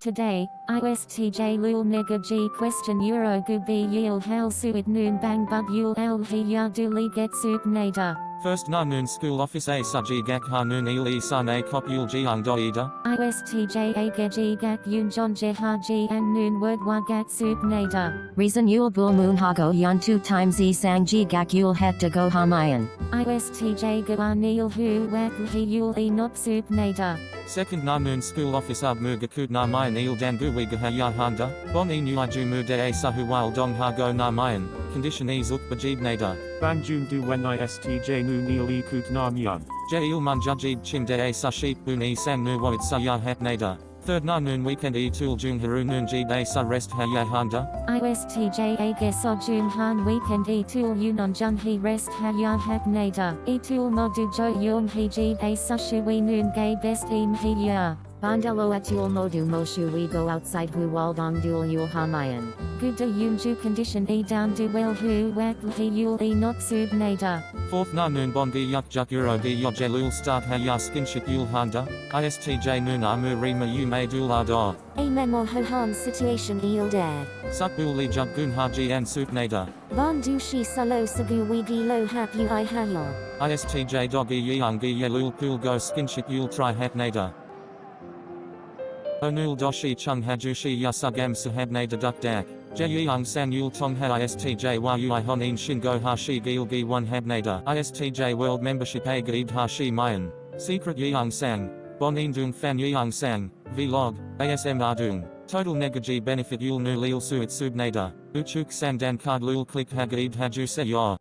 Today, ISTJ lul g question euro gubi yil hal suit noon bang bug yul el ya duli get soup. First na noon school office a suji gak ha noon il i san a kop yul jiang do ida. ISTJ a geji gak yun jon je ha ji and noon word wa gat soup nader. Reason Yul Bul Moon Hago Yan 2 times E Sang Ji Gak Yul Het to Go Hamayan. ISTJ ga nil hu wak hi yul e not soup nader. Second na noon school office ab mu gakud na mayan il dangu wiga ha ya handa. Bon e nu ju mu de a sahu wal dong ha go na mayan. Condition e zuk bajib nader. Banjun du wen istj nu nil e kut nam yan. Je il man jajib chim de a sa sheep bun e sang nu woit sa ya het nader. Third na noon weekend e tool jung haru noon jib a sa rest ha ya handa. ISTJ a ge so jun han weekend e tool yunon jun he rest ha ya hak nader. E tool modu jo yung he ji a sushu we noon gay best im he ya. Bandelo Etul Modu Moshu We Go Outside Hu Waldong Dual Yul Hamayan. Good yun ju condition e down du well hu wak he yul e not sub nader. Fourth na noon bon gi yuk juk euro gi yo jelul start ha ya skinship yul handa. ISTJ noon amu rima yu may dul ado. A memo ho han situation il dare. Sup bul li juk gun ha ji and soup nader. Ban du shi salo sagu wigi lo hap yu i hayo. ISTJ doggy yang gi yelul pool go skinship yul try hat nader. Onul doshi chung hajushi yasugam sahab nader duk dak. Je yang san yul tong ha ISTJ yu i honin shingo ha shi gil gi one hab nader. ISTJ world membership a gaib ha shi mayan. Secret yang sang. Bon dung fan yang sang. Vlog. ASM ardung. Total negaji benefit yul nu lil suit sub nader. Uchuk sang dan card lul click ha gaib haju se yor.